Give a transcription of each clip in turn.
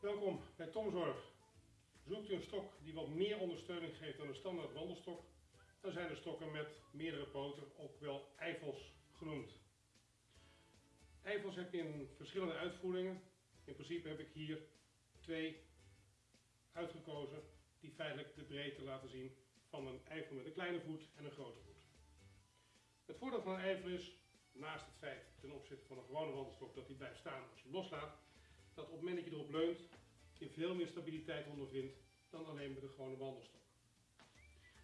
Welkom bij Tomzorg. Zoekt u een stok die wat meer ondersteuning geeft dan een standaard wandelstok, dan zijn er stokken met meerdere poten, ook wel eifels genoemd. Eifels heb je in verschillende uitvoeringen. In principe heb ik hier twee uitgekozen die feitelijk de breedte laten zien van een eifel met een kleine voet en een grote voet. Het voordeel van een eifel is, naast het feit ten opzichte van een gewone wandelstok dat hij blijft staan als je hem loslaat, dat op het moment dat je erop leunt, je veel meer stabiliteit ondervindt dan alleen met een gewone wandelstok.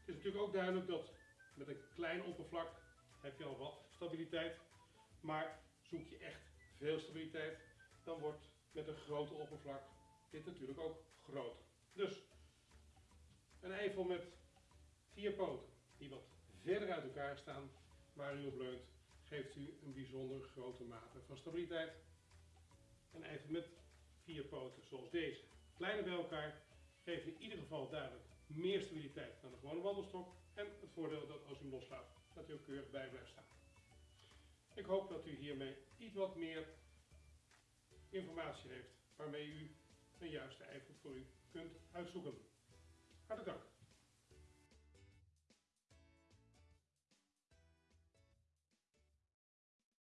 Het is natuurlijk ook duidelijk dat met een klein oppervlak heb je al wat stabiliteit, maar zoek je echt veel stabiliteit, dan wordt met een grote oppervlak dit natuurlijk ook groter. Dus een eifel met vier poten die wat verder uit elkaar staan, waar u op leunt, geeft u een bijzonder grote mate van stabiliteit. Een eifel met vier poten zoals deze, kleiner bij elkaar, geeft in ieder geval duidelijk meer stabiliteit dan de gewone wandelstok. En het voordeel dat als u loslaat, dat hij ook keurig bij blijft staan. Ik hoop dat u hiermee iets wat meer informatie heeft waarmee u een juiste eifel voor u kunt uitzoeken. Hartelijk dank.